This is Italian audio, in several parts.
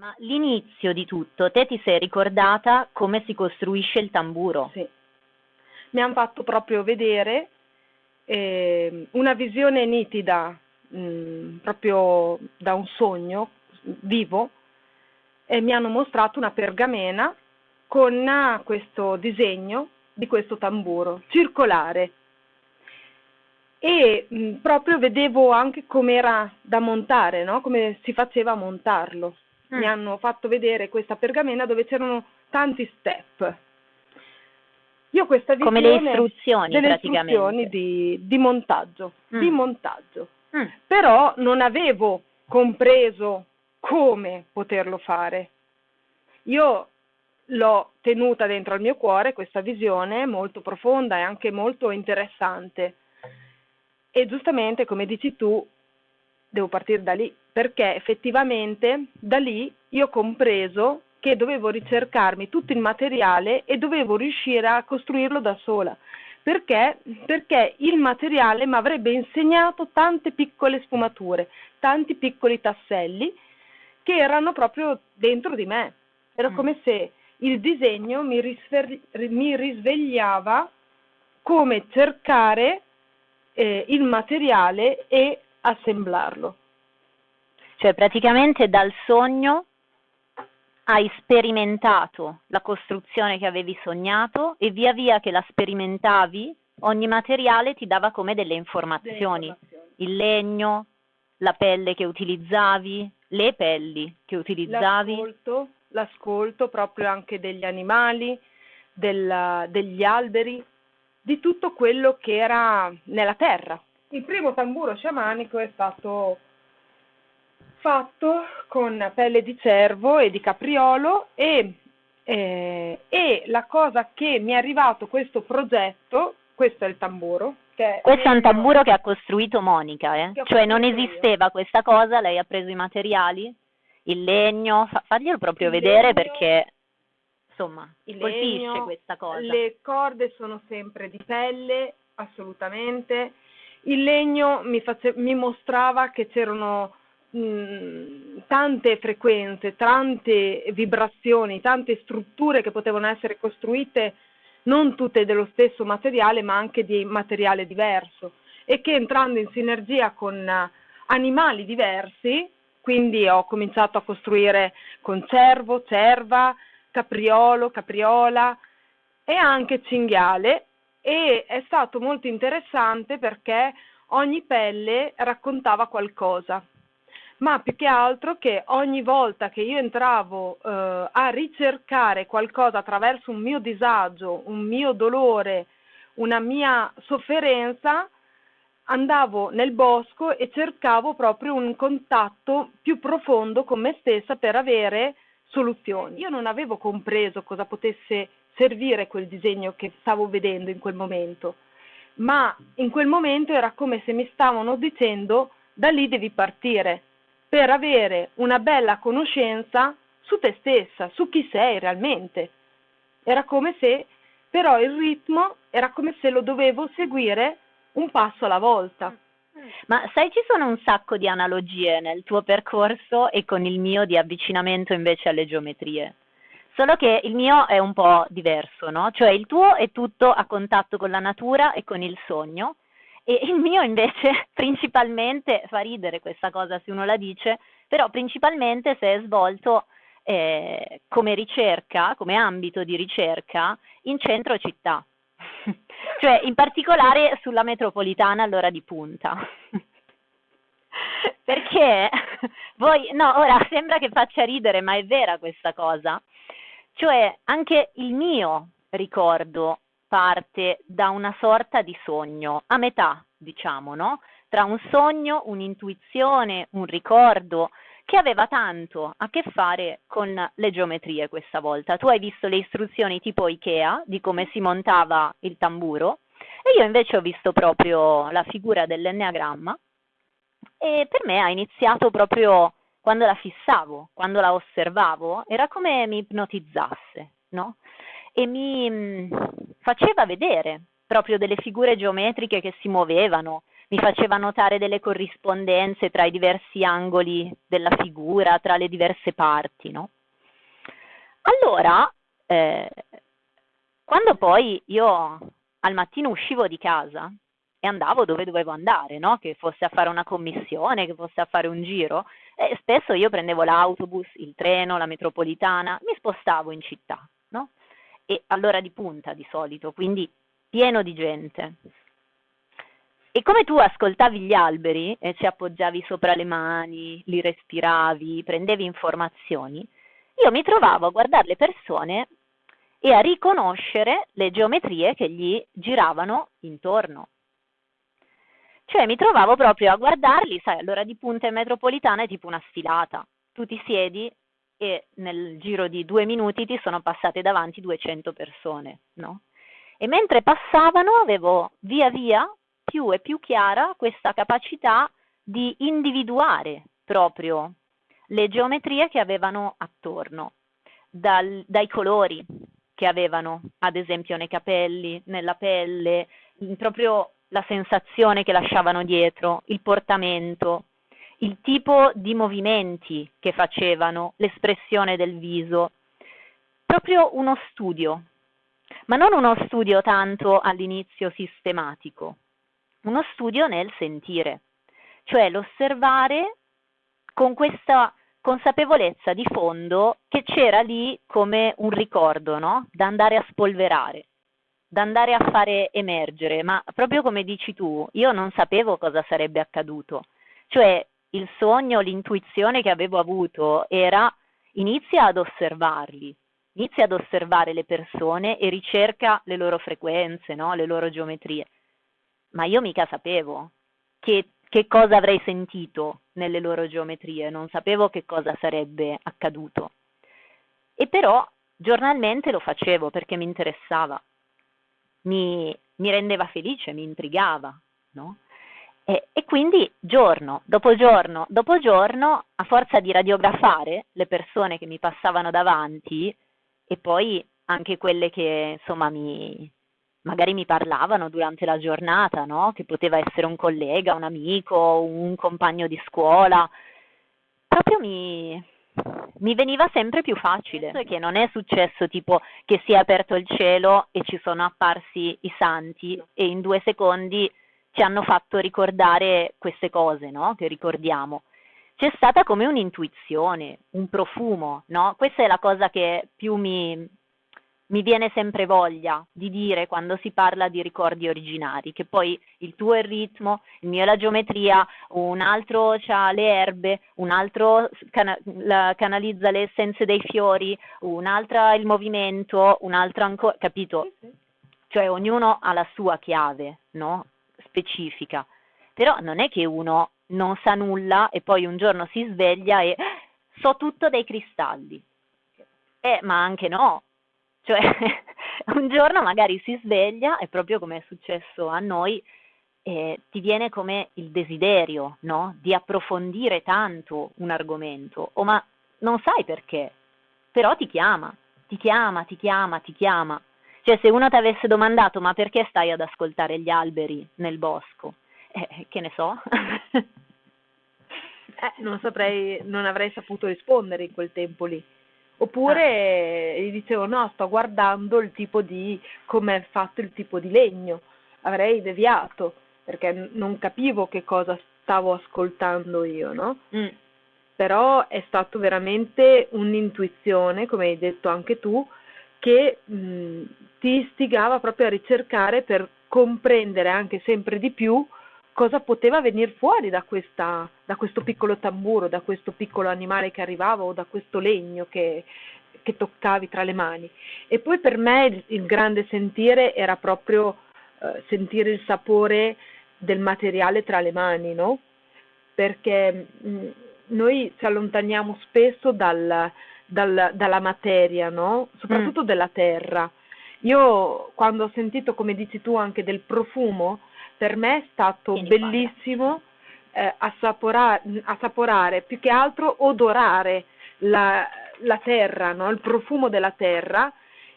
Ma l'inizio di tutto, te ti sei ricordata come si costruisce il tamburo? Sì. Mi hanno fatto proprio vedere eh, una visione nitida, mh, mm, proprio da un sogno vivo, e mi hanno mostrato una pergamena con questo disegno di questo tamburo circolare e mh, proprio vedevo anche come era da montare, no? come si faceva a montarlo mm. mi hanno fatto vedere questa pergamena dove c'erano tanti step. Io questa visione Come le istruzioni delle praticamente. istruzioni di, di montaggio, mm. di montaggio. Mm. Però non avevo compreso come poterlo fare. Io l'ho tenuta dentro al mio cuore questa visione molto profonda e anche molto interessante. E giustamente, come dici tu, devo partire da lì, perché effettivamente da lì io ho compreso che dovevo ricercarmi tutto il materiale e dovevo riuscire a costruirlo da sola. Perché? Perché il materiale mi avrebbe insegnato tante piccole sfumature, tanti piccoli tasselli che erano proprio dentro di me. Era mm. come se il disegno mi, risver- mi risvegliava come cercare eh, il materiale e assemblarlo. Cioè praticamente dal sogno hai sperimentato la costruzione che avevi sognato e via via che la sperimentavi ogni materiale ti dava come delle informazioni. delle informazioni. Il legno, la pelle che utilizzavi, le pelli che utilizzavi. L'ascolto, l'ascolto proprio anche degli animali, della, degli alberi, di tutto quello che era nella terra. Il primo tamburo sciamanico è stato fatto con pelle di cervo e di capriolo e, eh, e la cosa che mi è arrivato questo progetto, questo è il tamburo. questo è un tamburo che ha costruito Monica, eh? cioè non esisteva io. questa cosa, lei ha preso i materiali, il legno, fa, faglielo proprio il vedere legno, perché insomma il colpisce legno, questa cosa. Le corde sono sempre di pelle, assolutamente il legno mi, face, mi mostrava che c'erano mh, tante frequenze, tante vibrazioni, tante strutture che potevano essere costruite non tutte dello stesso materiale ma anche di materiale diverso e che entrando in sinergia con animali diversi, quindi ho cominciato a costruire con cervo, cerva, capriolo, capriola e anche cinghiale e è stato molto interessante perché ogni pelle raccontava qualcosa, ma più che altro che ogni volta che io entravo eh, a ricercare qualcosa attraverso un mio disagio, un mio dolore, una mia sofferenza, andavo nel bosco e cercavo proprio un contatto più profondo con me stessa per avere soluzioni. Io non avevo compreso cosa potesse servire quel disegno che stavo vedendo in quel momento, ma in quel momento era come se mi stavano dicendo da lì devi partire per avere una bella conoscenza su te stessa, su chi sei realmente. Era come se però il ritmo era come se lo dovevo seguire un passo alla volta. Ma sai, ci sono un sacco di analogie nel tuo percorso e con il mio di avvicinamento invece alle geometrie. Solo che il mio è un po' diverso, no? Cioè il tuo è tutto a contatto con la natura e con il sogno e il mio invece principalmente, fa ridere questa cosa se uno la dice, però principalmente se è svolto eh, come ricerca, come ambito di ricerca in centro città, cioè in particolare sulla metropolitana all'ora di punta. Perché voi, no, ora sembra che faccia ridere, ma è vera questa cosa. Cioè, anche il mio ricordo parte da una sorta di sogno, a metà, diciamo, no? Tra un sogno, un'intuizione, un ricordo, che aveva tanto a che fare con le geometrie questa volta. Tu hai visto le istruzioni tipo Ikea di come si montava il tamburo e io invece ho visto proprio la figura dell'enneagramma e per me ha iniziato proprio quando la fissavo, quando la osservavo, era come mi ipnotizzasse, no? E mi mm, faceva vedere proprio delle figure geometriche che si muovevano, mi faceva notare delle corrispondenze tra i diversi angoli della figura, tra le diverse parti, no? Allora, eh, quando poi io al mattino uscivo di casa e andavo dove dovevo andare, no? Che fosse a fare una commissione, che fosse a fare un giro, e spesso io prendevo l'autobus, il treno, la metropolitana, mi spostavo in città? E all'ora di punta di solito, quindi pieno di gente. E come tu ascoltavi gli alberi e ci appoggiavi sopra le mani, li respiravi, prendevi informazioni, io mi trovavo a guardare le persone e a riconoscere le geometrie che gli giravano intorno. Cioè mi trovavo proprio a guardarli, sai, all'ora di punta in metropolitana è tipo una sfilata. Tu ti siedi e nel giro di due minuti ti sono passate davanti 200 persone, no? E mentre passavano avevo via via più e più chiara questa capacità di individuare proprio le geometrie che avevano attorno, dal, dai colori che avevano, ad esempio nei capelli, nella pelle, proprio la sensazione che lasciavano dietro, il portamento, il tipo di movimenti che facevano, l'espressione del viso, proprio uno studio, ma non uno studio tanto all'inizio sistematico, uno studio nel sentire, cioè l'osservare con questa consapevolezza di fondo che c'era lì come un ricordo, no? Da andare a spolverare, da andare a fare emergere, ma proprio come dici tu, io non sapevo cosa sarebbe accaduto. Cioè il sogno, l'intuizione che avevo avuto era inizia ad osservarli, inizia ad osservare le persone e ricerca le loro frequenze, no? le loro geometrie ma io mica sapevo che, che cosa avrei sentito nelle loro geometrie, non sapevo che cosa sarebbe accaduto. E però giornalmente lo facevo perché mi interessava, mi, mi rendeva felice, mi intrigava, no? E, e, quindi giorno dopo giorno dopo giorno, a forza di radiografare le persone che mi passavano davanti e poi anche quelle che insomma mi, magari mi parlavano durante la giornata, no? che poteva essere un collega, un amico, un compagno di scuola, proprio mi, mi veniva sempre più facile, che non è successo tipo che si è aperto il cielo e ci sono apparsi i santi e in due secondi ci hanno fatto ricordare queste cose, no? Che ricordiamo. C'è stata come un'intuizione, un profumo, no? Questa è la cosa che più mi, mi viene sempre voglia di dire quando si parla di ricordi originari, che poi il tuo è il ritmo, il mio è la geometria, un altro ha le erbe, un altro cana- canalizza le essenze dei fiori, un altro ha il movimento, un altro ancora, capito? Cioè ognuno ha la sua chiave, no? Specifica. Però non è che uno non sa nulla e poi un giorno si sveglia e so tutto dei cristalli. Eh, ma anche no, cioè, un giorno magari si sveglia, e proprio come è successo a noi, eh, ti viene come il desiderio, no? Di approfondire tanto un argomento, o ma non sai perché, però ti chiama, ti chiama, ti chiama, ti chiama. Cioè, se uno ti avesse domandato ma perché stai ad ascoltare gli alberi nel bosco? Eh, che ne so. eh, non saprei, non avrei saputo rispondere in quel tempo lì. Oppure ah. gli dicevo no, sto guardando il tipo di, come è fatto il tipo di legno, avrei deviato perché non capivo che cosa stavo ascoltando io, no? Mm. Però è stato veramente un'intuizione, come hai detto anche tu, che mh, ti istigava proprio a ricercare per comprendere anche sempre di più cosa poteva venire fuori da, questa, da, questo piccolo tamburo, da questo piccolo animale che arrivava o da questo legno che, che toccavi tra le mani. E poi per me il, il grande sentire era proprio eh, sentire il sapore del materiale tra le mani, no? Perché mh, mm, noi ci allontaniamo spesso dal, dal, dalla materia, no? Soprattutto mm. della terra. Io quando ho sentito, come dici tu, anche del profumo, per me è stato Vieni bellissimo eh, assaporare, assaporare, più che altro odorare la, la terra, no? il profumo della terra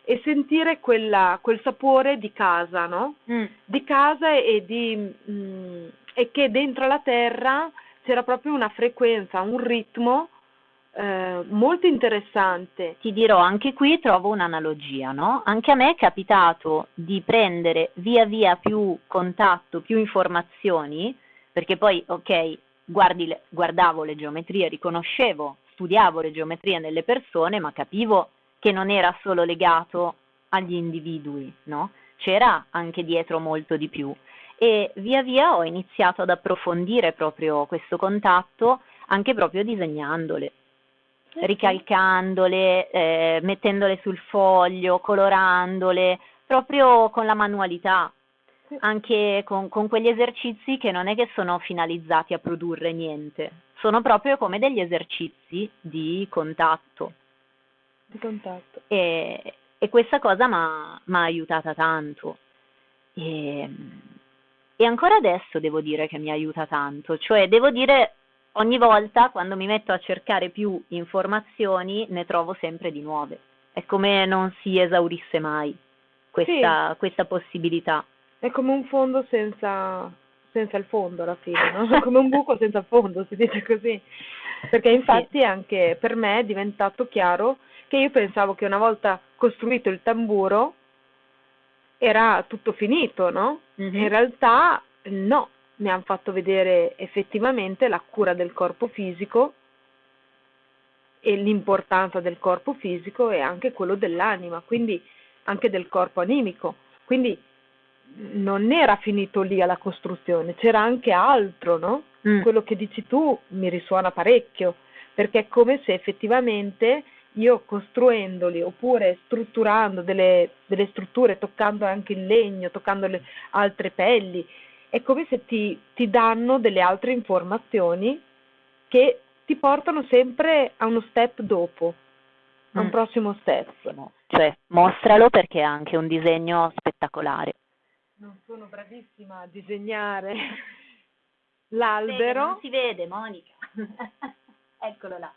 e sentire quella, quel sapore di casa, no? mm. di casa e di, mh, mm, e che dentro la terra c'era proprio una frequenza, un ritmo eh, molto interessante. Ti dirò, anche qui trovo un'analogia, no? Anche a me è capitato di prendere via via più contatto, più informazioni, perché poi, ok, guardi, guardavo le geometrie, riconoscevo, studiavo le geometrie nelle persone, ma capivo che non era solo legato agli individui, no? C'era anche dietro molto di più. E via via ho iniziato ad approfondire proprio questo contatto, anche proprio disegnandole ricalcandole, eh, mettendole sul foglio, colorandole, proprio con la manualità, anche con, con, quegli esercizi che non è che sono finalizzati a produrre niente, sono proprio come degli esercizi di contatto. Di contatto. E, e questa cosa mi ha aiutata tanto. E, e ancora adesso devo dire che mi aiuta tanto, cioè devo dire ogni volta quando mi metto a cercare più informazioni ne trovo sempre di nuove. È come non si esaurisse mai questa, sì. questa possibilità. È come un fondo senza, senza il fondo alla fine, no? come un buco senza fondo, si dice così. Perché infatti sì. anche per me è diventato chiaro che io pensavo che una volta costruito il tamburo era tutto finito, no? Mm-hmm. In realtà no, mi hanno fatto vedere effettivamente la cura del corpo fisico e l'importanza del corpo fisico e anche quello dell'anima, quindi anche del corpo animico. Quindi non era finito lì alla costruzione, c'era anche altro, no? Mm. Quello che dici tu mi risuona parecchio, perché è come se effettivamente io costruendoli oppure strutturando delle, delle strutture, toccando anche il legno, toccando le altre pelli, è come se ti, ti danno delle altre informazioni che ti portano sempre a uno step dopo, a un mm. prossimo step. Cioè, mostralo perché è anche un disegno spettacolare. Non sono bravissima a disegnare l'albero. non si vede, Monica. Eccolo là.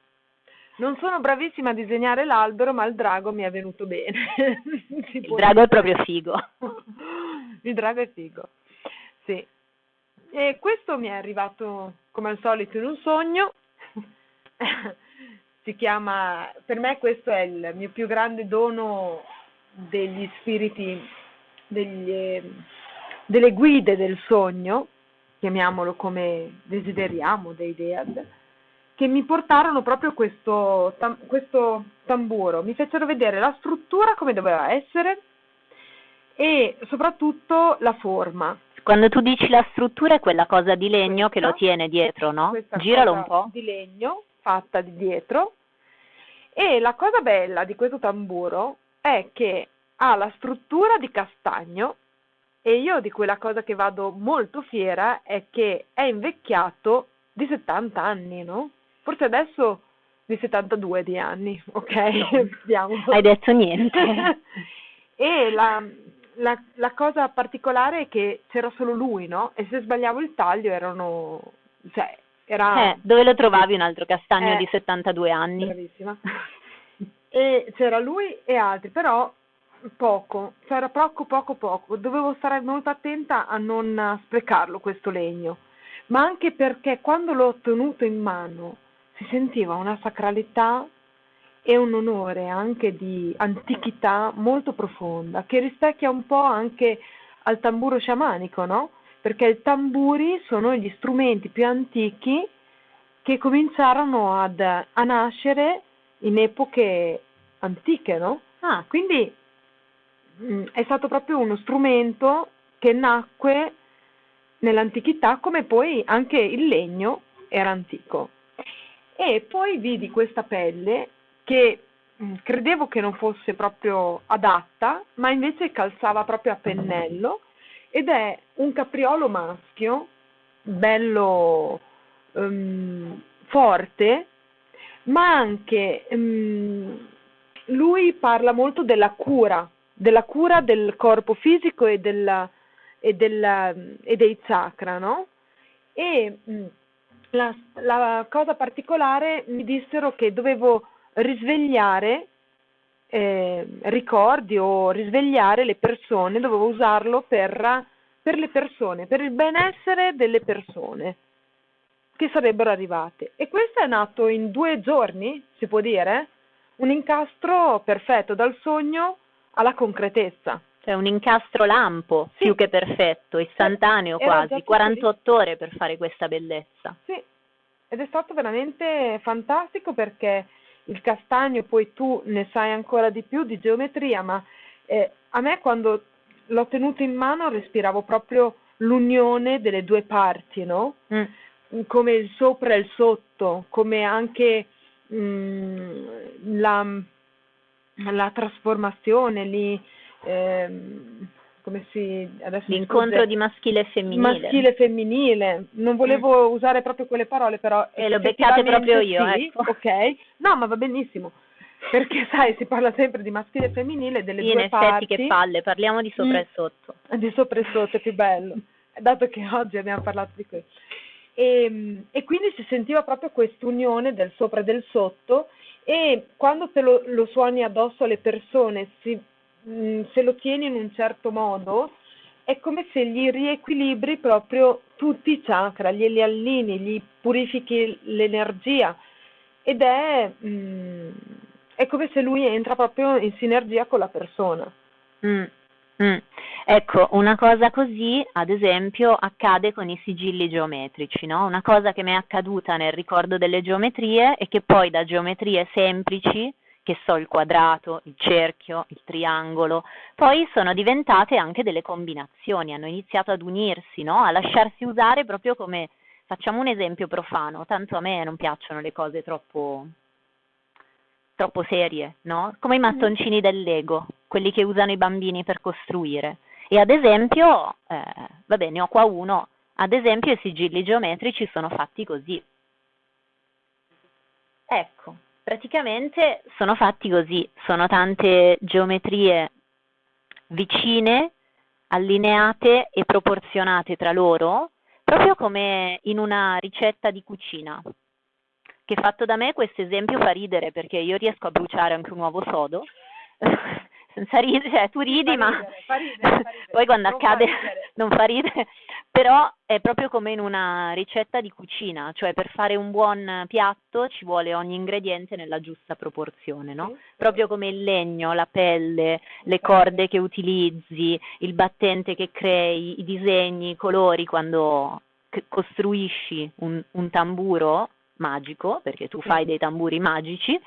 Non sono bravissima a disegnare l'albero, ma il drago mi è venuto bene. il drago dire. è proprio figo. il drago è figo. Sì. E questo mi è arrivato come al solito in un sogno. si chiama, per me questo è il mio più grande dono degli spiriti, degli, delle guide del sogno, chiamiamolo come desideriamo, dei Dead, che mi portarono proprio questo, tam, questo tamburo, mi fecero vedere la struttura come doveva essere e soprattutto la forma. Quando tu dici la struttura è quella cosa di legno questa, che lo tiene dietro, no? Giralo un po'. Di legno fatta di dietro. E la cosa bella di questo tamburo è che ha la struttura di castagno e io di quella cosa che vado molto fiera è che è invecchiato di 70 anni, no? Forse adesso di 72 di anni, ok? No. Hai detto niente. e la, la, la, cosa particolare è che c'era solo lui, no? E se sbagliavo il taglio erano... Cioè, era... Eh, dove lo trovavi un altro castagno eh, di 72 anni? Bravissima. e c'era lui e altri, però poco, c'era poco, poco, poco. Dovevo stare molto attenta a non sprecarlo questo legno, ma anche perché quando l'ho tenuto in mano si sentiva una sacralità e un onore anche di antichità molto profonda, che rispecchia un po' anche al tamburo sciamanico, no? Perché i tamburi sono gli strumenti più antichi che cominciarono ad, a nascere in epoche antiche, no? Ah, quindi mh, mm, è stato proprio uno strumento che nacque nell'antichità come poi anche il legno era antico. E poi vidi questa pelle che mm, credevo che non fosse proprio adatta, ma invece calzava proprio a pennello ed è un capriolo maschio, bello um, forte, ma anche um, lui parla molto della cura, della cura del corpo fisico e, della, e, della, e dei chakra, no? E um, la, la cosa particolare mi dissero che dovevo risvegliare eh, ricordi o risvegliare le persone, dovevo usarlo per per le persone, per il benessere delle persone che sarebbero arrivate. E questo è nato in due giorni, si può dire? Un incastro perfetto dal sogno alla concretezza. Cioè un incastro lampo, sì. più che perfetto, istantaneo Era quasi, 48 lì. ore per fare questa bellezza. Sì, ed è stato veramente fantastico perché il castagno, poi tu ne sai ancora di più di geometria, ma eh, a me quando l'ho tenuto in mano respiravo proprio l'unione delle due parti, no? Mm come il sopra e il sotto, come anche mh, mm, la, la, trasformazione lì, ehm, come si, L'incontro di maschile e femminile. Maschile e femminile, non volevo mm. usare proprio quelle parole, però... E lo beccate proprio io, sì, ecco. Ok, no, ma va benissimo. Perché sai, si parla sempre di maschile e femminile, delle sì, due in parti. effetti che palle, parliamo di sopra mm. e sotto. Di sopra e sotto è più bello, dato che oggi abbiamo parlato di questo. E, e quindi si sentiva proprio quest'unione del sopra e del sotto e quando te lo, lo suoni addosso alle persone, si, mh, se lo tieni in un certo modo, è come se gli riequilibri proprio tutti i chakra, glieli allini, gli purifichi l'energia ed è, mh, è come se lui entra proprio in sinergia con la persona. Mm. Mm. Ecco, una cosa così, ad esempio, accade con i sigilli geometrici, no? Una cosa che mi è accaduta nel ricordo delle geometrie e che poi da geometrie semplici, che so il quadrato, il cerchio, il triangolo, poi sono diventate anche delle combinazioni, hanno iniziato ad unirsi, no? A lasciarsi usare proprio come, facciamo un esempio profano, tanto a me non piacciono le cose troppo troppo serie, no? Come i mattoncini del Lego, quelli che usano i bambini per costruire. E ad esempio, eh, vabbè, ne ho qua uno, ad esempio i sigilli geometrici sono fatti così. Ecco, praticamente sono fatti così, sono tante geometrie vicine, allineate e proporzionate tra loro, proprio come in una ricetta di cucina. Che fatto da me questo esempio fa ridere perché io riesco a bruciare anche un uovo sodo senza ridere, cioè tu ridi ma ridere, fa ridere, fa ridere. poi quando non accade non fa ridere, però è proprio come in una ricetta di cucina, cioè per fare un buon piatto ci vuole ogni ingrediente nella giusta proporzione, no? Sì. Proprio come il legno, la pelle, le corde che utilizzi, il battente che crei, i disegni, i colori quando costruisci un, un tamburo magico, perché tu fai dei tamburi magici,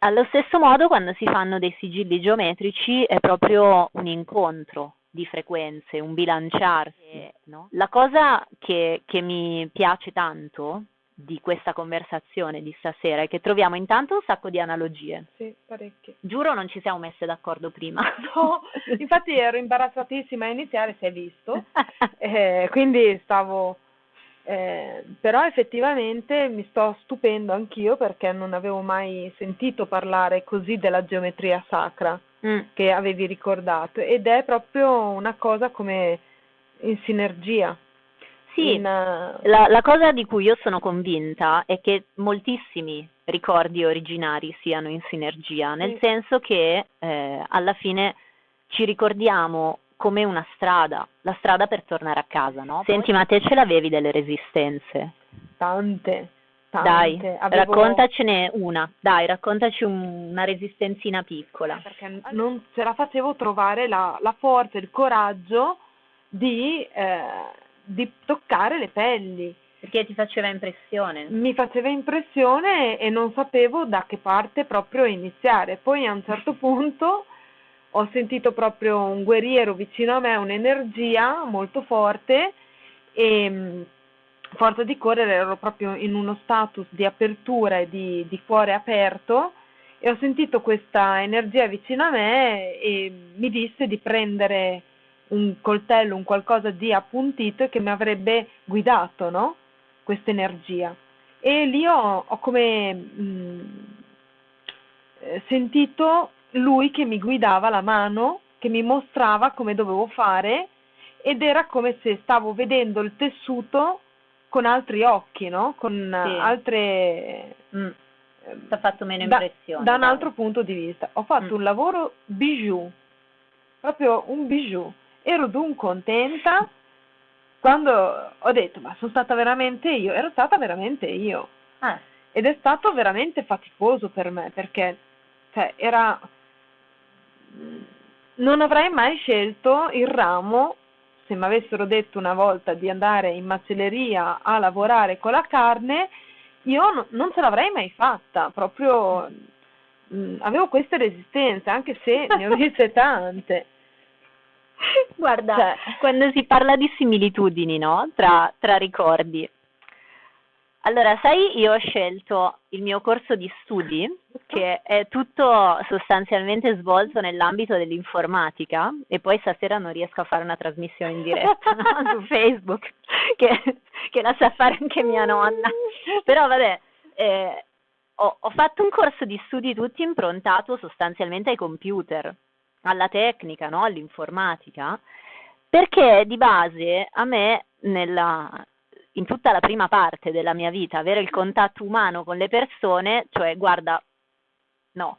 allo stesso modo quando si fanno dei sigilli geometrici è proprio un incontro di frequenze, un bilanciarsi. No? La cosa che, che mi piace tanto di questa conversazione di stasera è che troviamo intanto un sacco di analogie. Sì, parecchie. Giuro non ci siamo messe d'accordo prima. No, infatti ero imbarazzatissima a iniziare, si è visto, eh, quindi stavo eh, però effettivamente mi sto stupendo anch'io perché non avevo mai sentito parlare così della geometria sacra mm. che avevi ricordato ed è proprio una cosa come in sinergia. Sì, in, uh... la, la cosa di cui io sono convinta è che moltissimi ricordi originari siano in sinergia, nel sì. senso che eh, alla fine ci ricordiamo come una strada, la strada per tornare a casa, no? Senti, ma te ce l'avevi delle resistenze? Tante, tante. Dai, Avevo... raccontacene una, dai, raccontaci un, una resistenzina piccola. Perché non ce la facevo trovare la, la forza, il coraggio di, eh, di toccare le pelli. Perché ti faceva impressione? Mi faceva impressione e non sapevo da che parte proprio iniziare. Poi a un certo punto ho sentito proprio un guerriero vicino a me, un'energia molto forte e mm, forza di correre ero proprio in uno status di apertura e di, di cuore aperto e ho sentito questa energia vicino a me e mi disse di prendere un coltello, un qualcosa di appuntito che mi avrebbe guidato, no? Questa energia. E lì ho, ho come mh, mm, eh, sentito lui che mi guidava la mano, che mi mostrava come dovevo fare ed era come se stavo vedendo il tessuto con altri occhi, no? Con sì. altre... Mm. Ti ha fatto meno impressione. Da, da un altro punto di vista. Ho fatto mm. un lavoro bijou, proprio un bijou. ero dun contenta quando ho detto ma sono stata veramente io, ero stata veramente io. Ah. Ed è stato veramente faticoso per me perché cioè, era... non avrei mai scelto il ramo se mi avessero detto una volta di andare in macelleria a lavorare con la carne, io no, non ce l'avrei mai fatta, proprio mh, mm, avevo queste resistenze, anche se ne ho viste tante. Guarda, cioè. quando si parla di similitudini, no? Tra, tra ricordi. Allora, sai, io ho scelto il mio corso di studi, che è tutto sostanzialmente svolto nell'ambito dell'informatica, e poi stasera non riesco a fare una trasmissione in diretta su Facebook, che, che, la sa fare anche mia nonna. Però vabbè, eh, ho, ho fatto un corso di studi tutto improntato sostanzialmente ai computer alla tecnica, no? all'informatica, perché di base a me nella, in tutta la prima parte della mia vita avere il contatto umano con le persone, cioè guarda, no.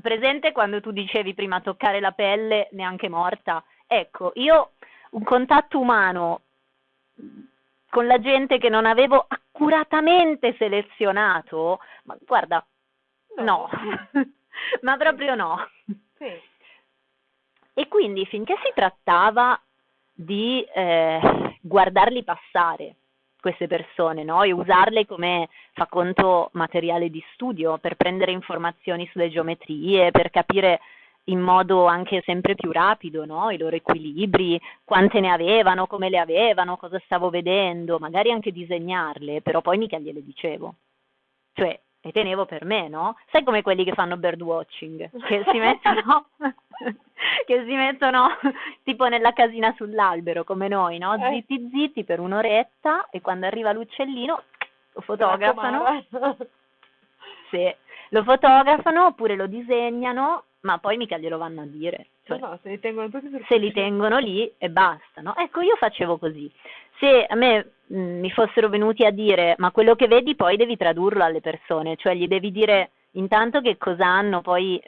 Presente quando tu dicevi prima toccare la pelle neanche morta? Ecco, io un contatto umano con la gente che non avevo accuratamente selezionato, ma guarda, no, no. ma proprio no. Sì. E quindi finché si trattava di eh, guardarli passare queste persone no? e usarle come fa conto materiale di studio per prendere informazioni sulle geometrie, per capire in modo anche sempre più rapido no? i loro equilibri, quante ne avevano, come le avevano, cosa stavo vedendo, magari anche disegnarle, però poi mica gliele dicevo. Cioè, le tenevo per me, no? Sai come quelli che fanno birdwatching, che si mettono, che si mettono tipo nella casina sull'albero, come noi, no? Eh. Zitti zitti per un'oretta e quando arriva l'uccellino lo fotografano. Sì, lo fotografano oppure lo disegnano, ma poi mica glielo vanno a dire. Cioè, no, se li tengono tutti Se li tengono lì e basta, no? Ecco, io facevo così. Se a me mi fossero venuti a dire ma quello che vedi poi devi tradurlo alle persone, cioè gli devi dire intanto che cosa hanno, poi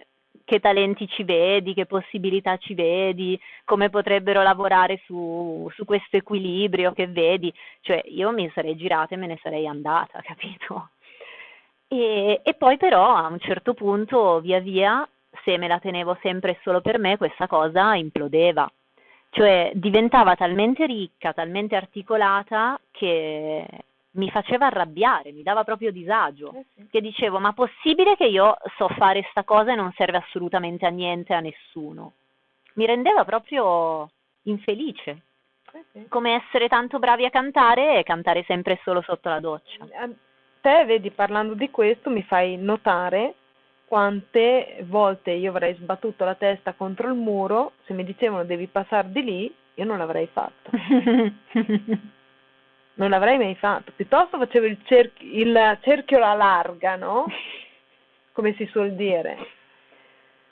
che talenti ci vedi, che possibilità ci vedi, come potrebbero lavorare su, su questo equilibrio che vedi, cioè io mi sarei girata e me ne sarei andata, capito? E, e poi però a un certo punto via via se me la tenevo sempre solo per me, questa cosa implodeva. Cioè diventava talmente ricca, talmente articolata che mi faceva arrabbiare, mi dava proprio disagio, eh sì. che dicevo ma possibile che io so fare sta cosa e non serve assolutamente a niente, a nessuno. Mi rendeva proprio infelice, eh sì. come essere tanto bravi a cantare e cantare sempre solo sotto la doccia. Te, vedi, parlando di questo mi fai notare quante volte io avrei sbattuto la testa contro il muro, se mi dicevano devi passare di lì, io non l'avrei fatto. non l'avrei mai fatto. Piuttosto facevo il, cerchio, il cerchio alla larga, no? Come si suol dire.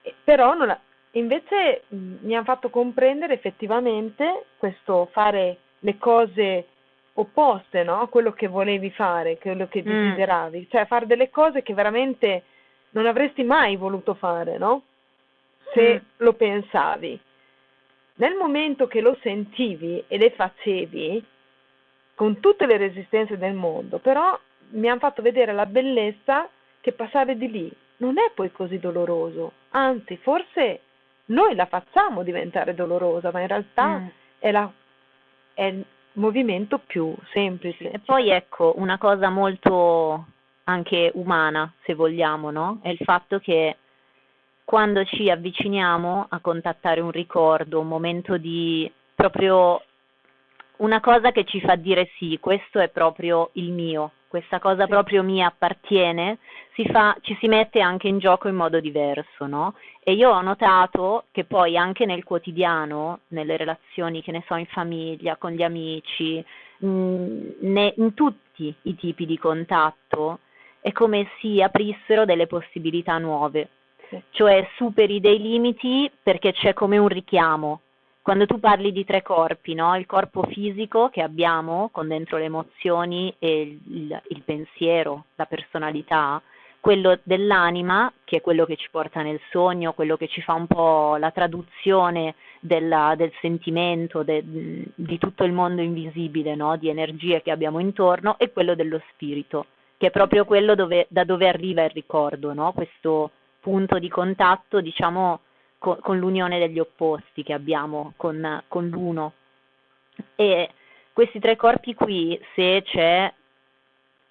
E, però la, invece mh, mi hanno fatto comprendere effettivamente questo fare le cose opposte no? a quello che volevi fare, quello che mm. desideravi, mm. cioè fare delle cose che veramente non avresti mai voluto fare, no? Se mm. lo pensavi. Nel momento che lo sentivi e le facevi, con tutte le resistenze del mondo, però mi hanno fatto vedere la bellezza che passare di lì non è poi così doloroso, anzi forse noi la facciamo diventare dolorosa, ma in realtà mm. è, la, è il movimento più semplice. E poi ecco, una cosa molto anche umana, se vogliamo, no? È il fatto che quando ci avviciniamo a contattare un ricordo, un momento di proprio una cosa che ci fa dire sì, questo è proprio il mio, questa cosa sì. proprio mi appartiene, si fa, ci si mette anche in gioco in modo diverso, no? E io ho notato che poi anche nel quotidiano, nelle relazioni, che ne so, in famiglia, con gli amici, mh, ne, in tutti i tipi di contatto, è come si aprissero delle possibilità nuove, sì. cioè superi dei limiti perché c'è come un richiamo. Quando tu parli di tre corpi, no? il corpo fisico che abbiamo con dentro le emozioni e il, il pensiero, la personalità, quello dell'anima, che è quello che ci porta nel sogno, quello che ci fa un po' la traduzione della, del sentimento, de, di tutto il mondo invisibile, no? di energie che abbiamo intorno, e quello dello spirito, che è proprio quello dove, da dove arriva il ricordo, no? questo punto di contatto, diciamo, con, con l'unione degli opposti che abbiamo con, con l'uno. E questi tre corpi qui, se c'è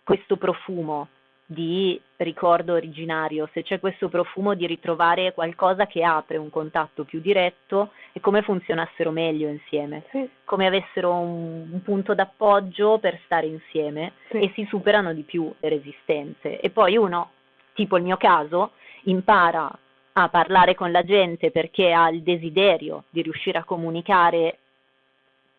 questo profumo di ricordo originario, se c'è questo profumo di ritrovare qualcosa che apre un contatto più diretto, è come funzionassero meglio insieme, sì. come avessero un, un, punto d'appoggio per stare insieme sì. e si superano di più le resistenze. E poi uno, tipo il mio caso, impara a parlare con la gente perché ha il desiderio di riuscire a comunicare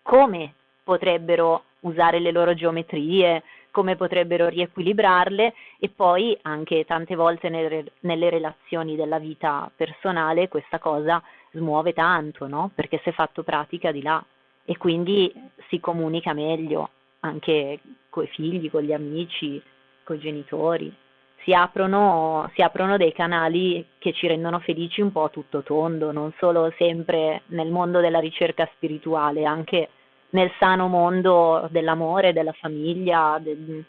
come potrebbero usare le loro geometrie, come potrebbero riequilibrarle e poi anche tante volte nelle, nelle relazioni della vita personale questa cosa smuove tanto, no? Perché si è fatto pratica di là e quindi si comunica meglio anche con i figli, con gli amici, con i genitori. Si aprono, si aprono dei canali che ci rendono felici un po' tutto tondo, non solo sempre nel mondo della ricerca spirituale, anche nel sano mondo dell'amore, della famiglia, del,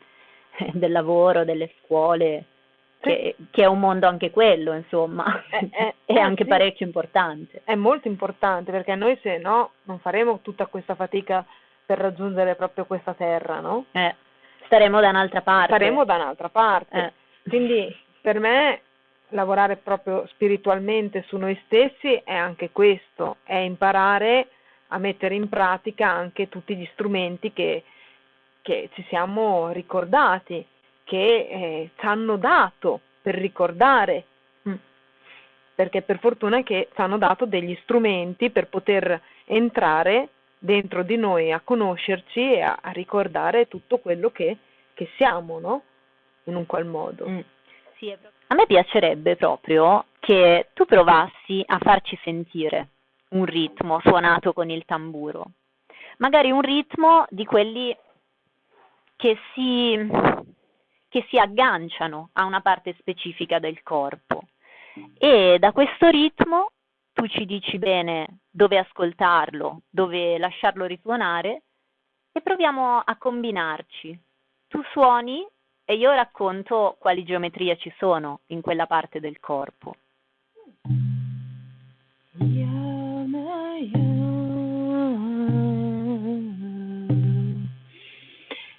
del lavoro, delle scuole, che, che, è un mondo anche quello, insomma, è, è, è eh, anche sì. parecchio importante. È molto importante perché noi se no non faremo tutta questa fatica per raggiungere proprio questa terra, no? Eh, staremo da un'altra parte. Staremo da un'altra parte. Eh. Quindi per me lavorare proprio spiritualmente su noi stessi è anche questo, è imparare a mettere in pratica anche tutti gli strumenti che, che ci siamo ricordati, che eh, ci hanno dato per ricordare, mm. perché per fortuna che ci hanno dato degli strumenti per poter entrare dentro di noi a conoscerci e a, a ricordare tutto quello che, che, siamo, no? In un qual modo. Mm. Sì, a me piacerebbe proprio che tu provassi a farci sentire un ritmo suonato con il tamburo, magari un ritmo di quelli che si, che si agganciano a una parte specifica del corpo e da questo ritmo tu ci dici bene dove ascoltarlo, dove lasciarlo risuonare e proviamo a combinarci. Tu suoni e io racconto quali geometrie ci sono in quella parte del corpo.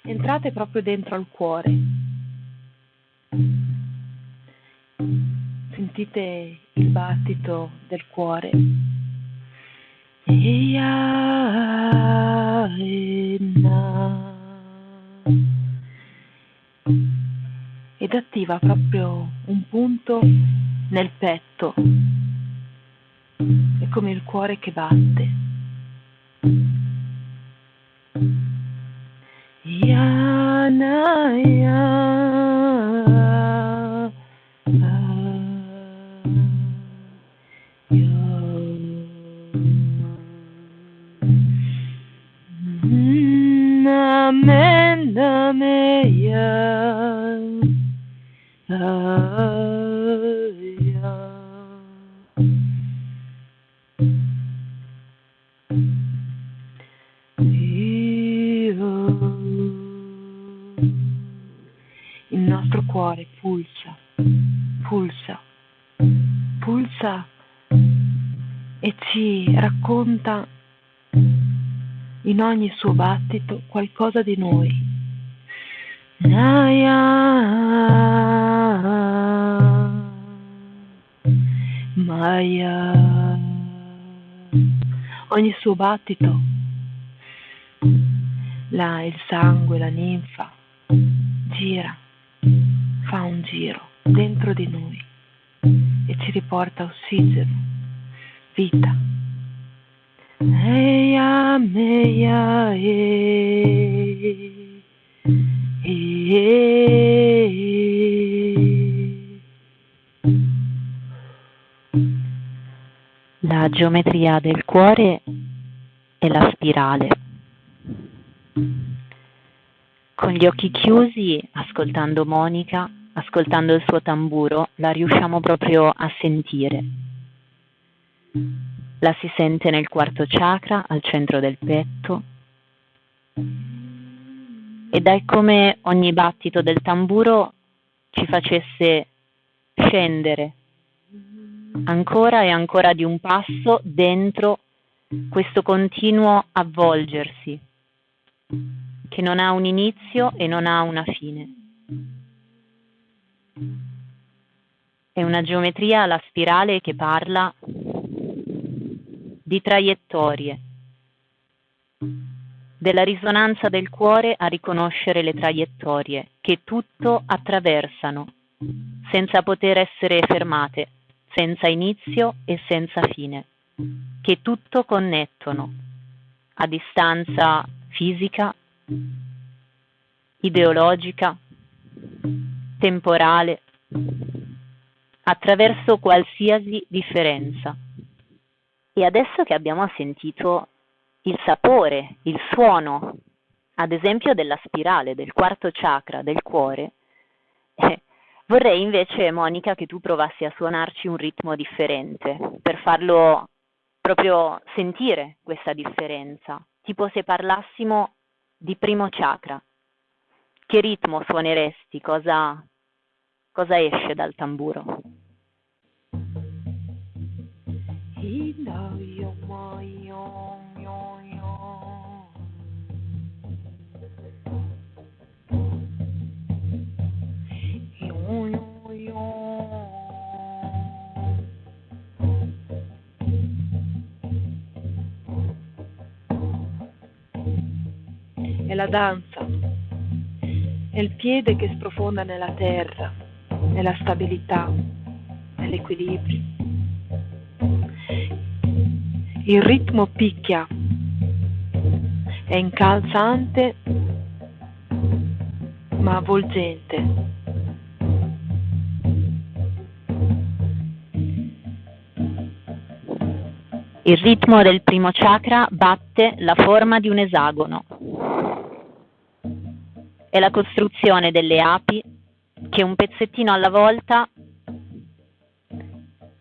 Entrate proprio dentro al cuore. Sentite il battito del cuore. Ed attiva proprio un punto nel petto è come il cuore che batte. Yana, ya, cuore pulsa, pulsa, pulsa e ci racconta in ogni suo battito qualcosa di noi. Naya, Maya, ogni suo battito, là il sangue, la ninfa, gira fa un giro dentro di noi e ci riporta ossigeno, vita. Eia, meia, e, La geometria del cuore è la spirale. Con gli occhi chiusi, ascoltando Monica, ascoltando il suo tamburo, la riusciamo proprio a sentire. La si sente nel quarto chakra, al centro del petto. Ed è come ogni battito del tamburo ci facesse scendere ancora e ancora di un passo dentro questo continuo avvolgersi che non ha un inizio e non ha una fine. È una geometria alla spirale che parla di traiettorie, della risonanza del cuore a riconoscere le traiettorie che tutto attraversano, senza poter essere fermate, senza inizio e senza fine, che tutto connettono a distanza fisica, ideologica, temporale, attraverso qualsiasi differenza. E adesso che abbiamo sentito il sapore, il suono, ad esempio della spirale, del quarto chakra, del cuore, eh, vorrei invece, Monica, che tu provassi a suonarci un ritmo differente, per farlo proprio sentire questa differenza, tipo se parlassimo di primo chakra. Che ritmo suoneresti? Cosa, cosa esce dal tamburo? È la danza, è il piede che sprofonda nella terra, nella stabilità, nell'equilibrio. Il ritmo picchia, è incalzante ma avvolgente. Il ritmo del primo chakra batte la forma di un esagono. È la costruzione delle api che un pezzettino alla volta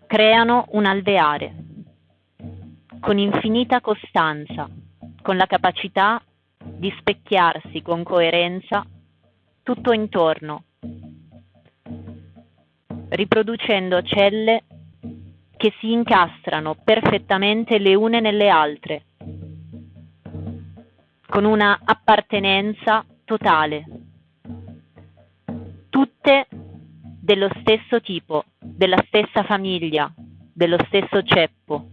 creano un alveare con infinita costanza, con la capacità di specchiarsi con coerenza tutto intorno, riproducendo celle che si incastrano perfettamente le une nelle altre, con una appartenenza totale, tutte dello stesso tipo, della stessa famiglia, dello stesso ceppo.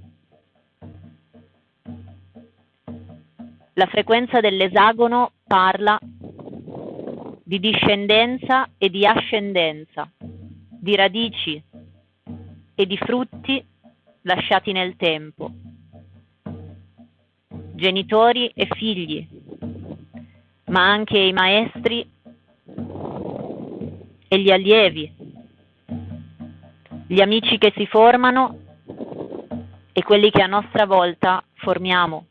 La frequenza dell'esagono parla di discendenza e di ascendenza, di radici e di frutti lasciati nel tempo, genitori e figli, ma anche i maestri e gli allievi, gli amici che si formano e quelli che a nostra volta formiamo,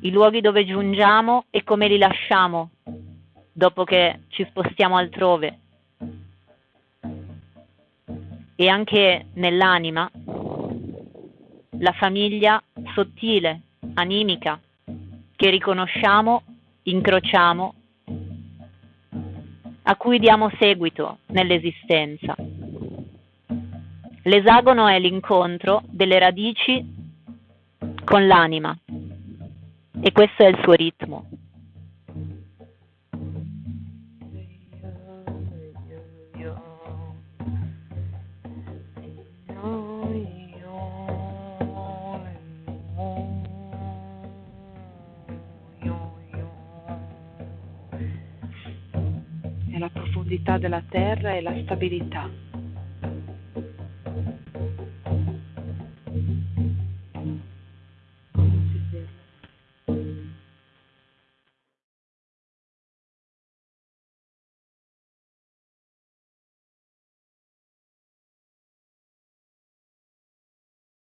i luoghi dove giungiamo e come li lasciamo dopo che ci spostiamo altrove. E anche nell'anima, la famiglia sottile, animica, che riconosciamo, incrociamo, a cui diamo seguito nell'esistenza. L'esagono è l'incontro delle radici con l'anima e questo è il suo ritmo. Della terra e la stabilità.